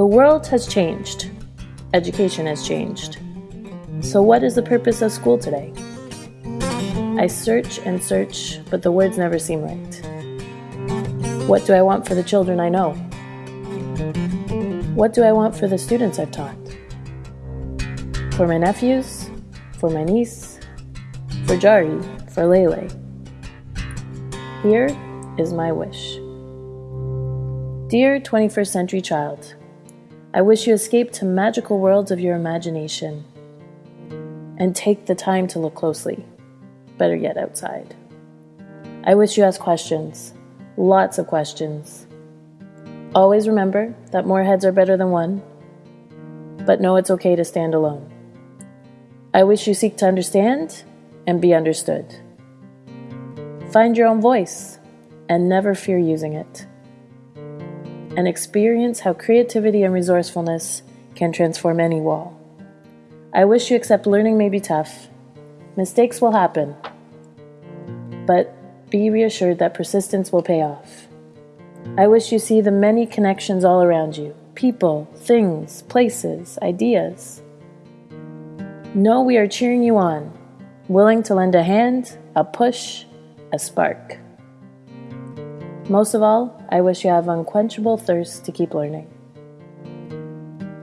The world has changed. Education has changed. So, what is the purpose of school today? I search and search, but the words never seem right. What do I want for the children I know? What do I want for the students I've taught? For my nephews? For my niece? For Jari? For Lele? Here is my wish. Dear 21st century child, I wish you escape to magical worlds of your imagination and take the time to look closely better yet outside. I wish you ask questions, lots of questions. Always remember that more heads are better than one, but know it's okay to stand alone. I wish you seek to understand and be understood. Find your own voice and never fear using it. And experience how creativity and resourcefulness can transform any wall. I wish you accept learning may be tough. Mistakes will happen, but be reassured that persistence will pay off. I wish you see the many connections all around you people, things, places, ideas. Know we are cheering you on, willing to lend a hand, a push, a spark. Most of all, I wish you have unquenchable thirst to keep learning.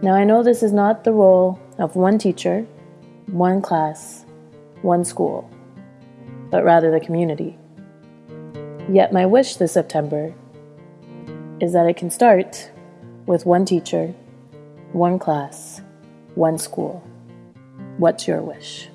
Now, I know this is not the role of one teacher, one class, one school but rather the community. Yet, my wish this September is that it can start with one teacher, one class, one school. What's your wish?